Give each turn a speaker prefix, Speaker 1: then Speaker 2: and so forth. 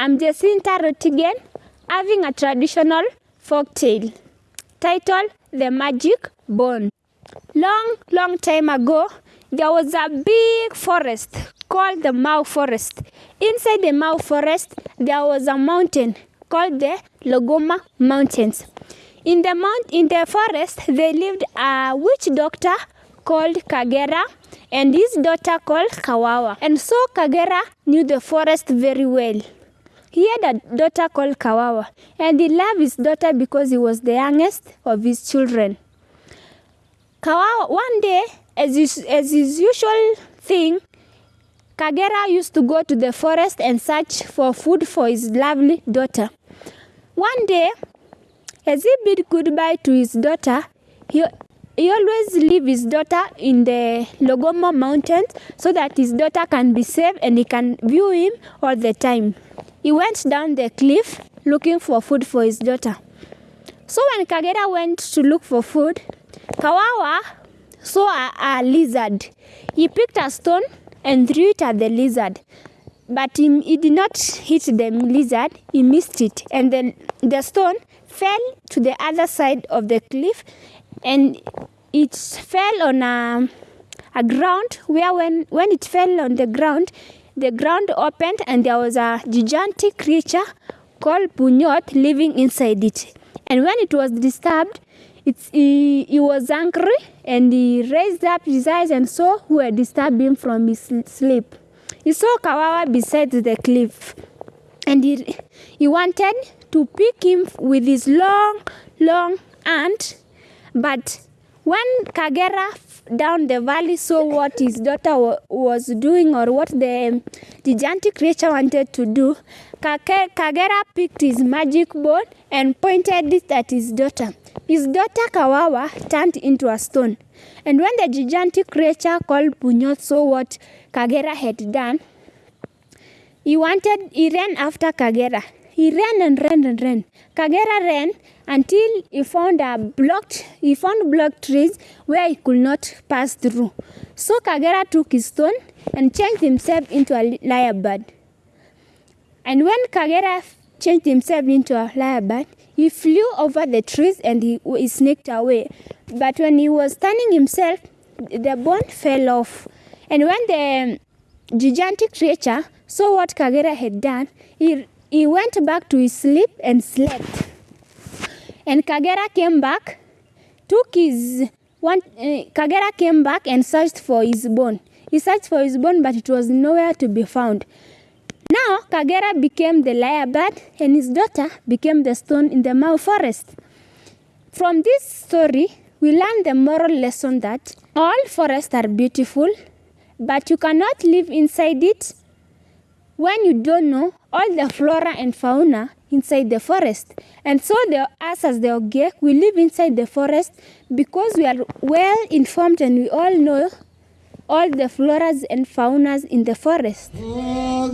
Speaker 1: I'm Jacinta Rotigen, having a traditional folk tale titled The Magic Bone. Long, long time ago, there was a big forest called the Mau Forest. Inside the Mau Forest, there was a mountain called the Logoma Mountains. In the mount, in the forest, there lived a witch doctor called Kagera and his daughter called Kawawa. And so Kagera knew the forest very well. He had a daughter called Kawawa, and he loved his daughter because he was the youngest of his children. Kawawa, one day, as his, as his usual thing, Kagera used to go to the forest and search for food for his lovely daughter. One day, as he bid goodbye to his daughter, he, he always leave his daughter in the Logomo mountains so that his daughter can be safe and he can view him all the time. He went down the cliff looking for food for his daughter. So when Kagera went to look for food, Kawawa saw a, a lizard. He picked a stone and threw it at the lizard. But he, he did not hit the lizard, he missed it. And then the stone fell to the other side of the cliff and it fell on a, a ground where when, when it fell on the ground, the ground opened and there was a gigantic creature called Punyot living inside it. And when it was disturbed, it's, he, he was angry and he raised up his eyes and saw who had disturbed him from his sleep. He saw Kawawa beside the cliff and he, he wanted to pick him with his long, long hand. But when Kagera down the valley saw what his daughter was doing or what the gigantic creature wanted to do, Kagera picked his magic bone and pointed it at his daughter. His daughter Kawawa turned into a stone. And when the gigantic creature called Punyot saw what Kagera had done, he wanted, he ran after Kagera. He ran and ran and ran. Kagera ran until he found a blocked, he found blocked trees where he could not pass through. So Kagera took his stone and changed himself into a lyrebird. And when Kagera changed himself into a lyrebird, he flew over the trees and he, he sneaked away. But when he was turning himself, the bone fell off. And when the gigantic creature saw what Kagera had done, he, he went back to his sleep and slept. And Kagera came back, took his one. Uh, Kagera came back and searched for his bone. He searched for his bone, but it was nowhere to be found. Now Kagera became the lyrebird, and his daughter became the stone in the Mau forest. From this story, we learn the moral lesson that all forests are beautiful, but you cannot live inside it when you don't know all the flora and fauna inside the forest. And so the, us as the Ogiek, we live inside the forest because we are well informed and we all know all the floras and faunas in the forest.
Speaker 2: Oh,